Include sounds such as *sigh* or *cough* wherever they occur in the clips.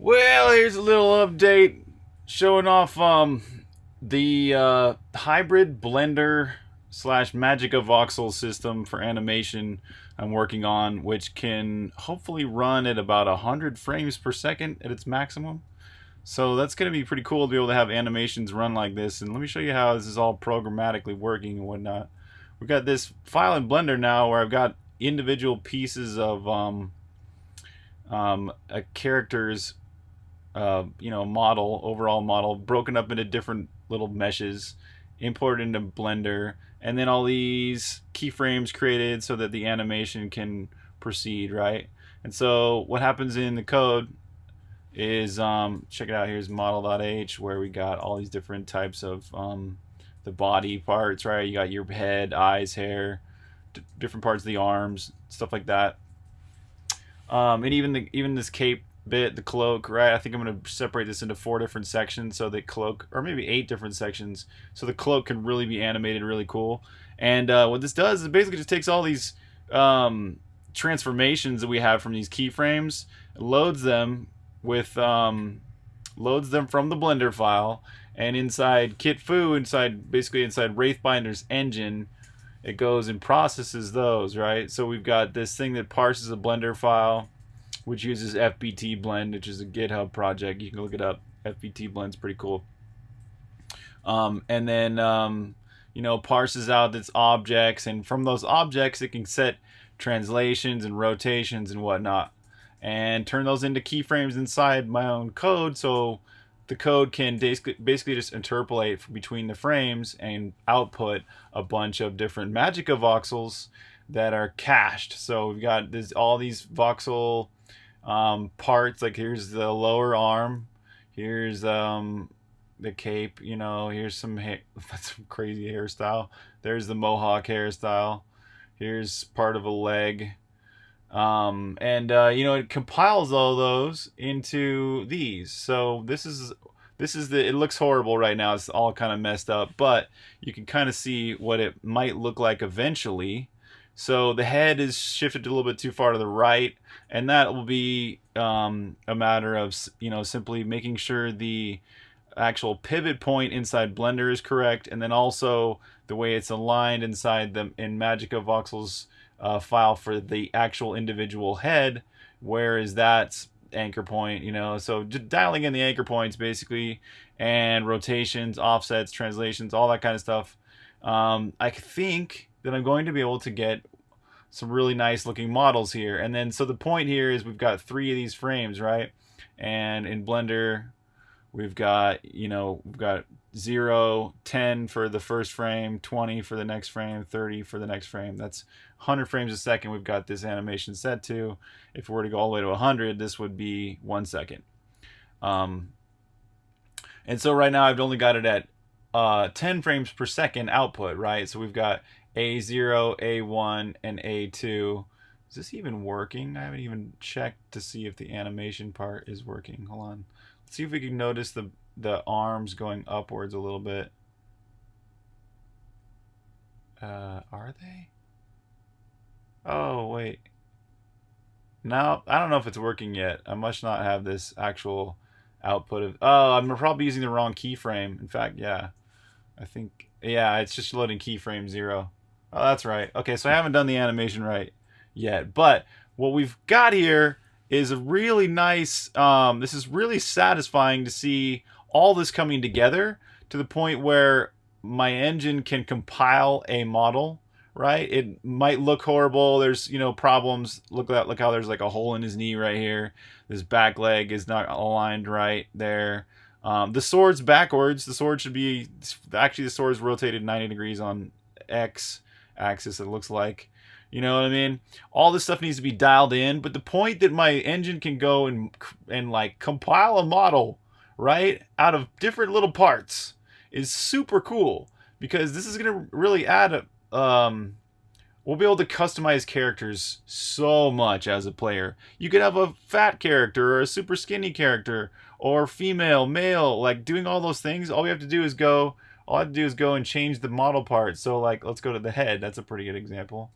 Well, here's a little update showing off um, the uh, hybrid blender slash Magica voxel system for animation I'm working on, which can hopefully run at about 100 frames per second at its maximum. So that's going to be pretty cool to be able to have animations run like this. And let me show you how this is all programmatically working and whatnot. We've got this file in Blender now where I've got individual pieces of um, um, a character's uh, you know model, overall model, broken up into different little meshes, imported into Blender, and then all these keyframes created so that the animation can proceed, right? And so what happens in the code is, um, check it out, here's model.h where we got all these different types of um, the body parts, right? You got your head, eyes, hair, different parts of the arms, stuff like that. Um, and even the, even this cape bit, the cloak, right? I think I'm going to separate this into four different sections so the cloak, or maybe eight different sections, so the cloak can really be animated really cool. And uh, what this does is basically just takes all these um, transformations that we have from these keyframes, loads them with, um, loads them from the Blender file, and inside KitFu, inside basically inside Wraithbinder's engine, it goes and processes those, right? So we've got this thing that parses a Blender file, which uses FBT Blend, which is a GitHub project. You can look it up. FBT Blend's pretty cool. Um, and then, um, you know, parses out its objects, and from those objects, it can set translations and rotations and whatnot, and turn those into keyframes inside my own code. So the code can basically just interpolate between the frames and output a bunch of different Magica voxels that are cached. So we've got this all these voxel um, parts. Like here's the lower arm, here's um, the cape. You know, here's some *laughs* that's some crazy hairstyle. There's the mohawk hairstyle. Here's part of a leg. Um, and uh, you know it compiles all those into these. So this is this is the it looks horrible right now. It's all kind of messed up, but you can kind of see what it might look like eventually. So the head is shifted a little bit too far to the right, and that will be um, a matter of you know simply making sure the actual pivot point inside Blender is correct, and then also the way it's aligned inside the in Magica Voxel's uh, file for the actual individual head. Where is that anchor point? You know, so just dialing in the anchor points basically, and rotations, offsets, translations, all that kind of stuff. Um, I think that I'm going to be able to get some really nice looking models here. And then, so the point here is we've got three of these frames, right? And in Blender, we've got, you know, we've got 0, 10 for the first frame, 20 for the next frame, 30 for the next frame. That's 100 frames a second we've got this animation set to. If we were to go all the way to 100, this would be one second. Um, and so right now I've only got it at uh, 10 frames per second output, right? So we've got A0, A1, and A2. Is this even working? I haven't even checked to see if the animation part is working. Hold on. Let's see if we can notice the, the arms going upwards a little bit. Uh, are they? Oh, wait. No, I don't know if it's working yet. I must not have this actual output of... Oh, I'm probably using the wrong keyframe. In fact, yeah. I think... Yeah, it's just loading keyframe 0. Oh, that's right. Okay, so I haven't done the animation right yet. But what we've got here is a really nice... Um, this is really satisfying to see all this coming together to the point where my engine can compile a model right? It might look horrible. There's, you know, problems. Look at look how there's like a hole in his knee right here. His back leg is not aligned right there. Um, the sword's backwards. The sword should be actually the sword's rotated 90 degrees on X axis. It looks like, you know what I mean. All this stuff needs to be dialed in. But the point that my engine can go and and like compile a model right out of different little parts is super cool because this is gonna really add a um, we'll be able to customize characters so much as a player. You could have a fat character or a super skinny character or female, male, like doing all those things. All we have to do is go, all I have to do is go and change the model part. So like, let's go to the head. That's a pretty good example.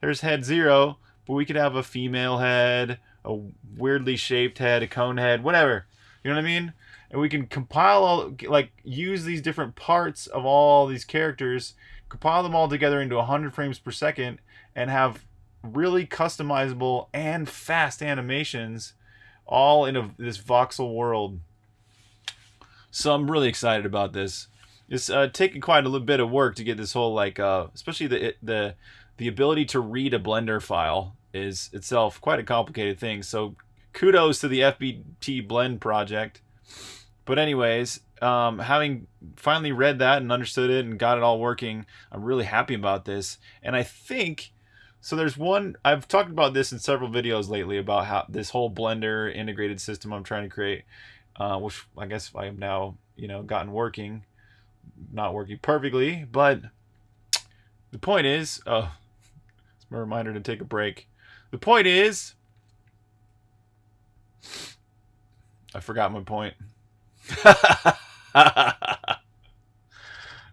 There's head zero, but we could have a female head, a weirdly shaped head, a cone head, whatever. You know what I mean? And we can compile all, like, use these different parts of all these characters, compile them all together into 100 frames per second, and have really customizable and fast animations all in a, this voxel world. So I'm really excited about this. It's uh, taken quite a little bit of work to get this whole like, uh, especially the the the ability to read a Blender file is itself quite a complicated thing. So kudos to the FBT Blend project. But anyways, um, having finally read that and understood it and got it all working, I'm really happy about this. And I think so. There's one I've talked about this in several videos lately about how this whole Blender integrated system I'm trying to create, uh, which I guess I have now you know gotten working, not working perfectly, but the point is, oh, it's a reminder to take a break. The point is, I forgot my point. *laughs*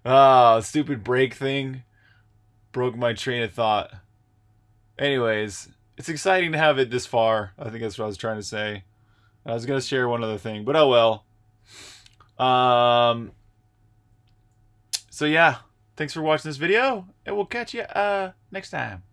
Ah, oh, stupid break thing broke my train of thought. Anyways, it's exciting to have it this far. I think that's what I was trying to say. I was gonna share one other thing, but oh well. Um. So yeah, thanks for watching this video, and we'll catch you uh next time.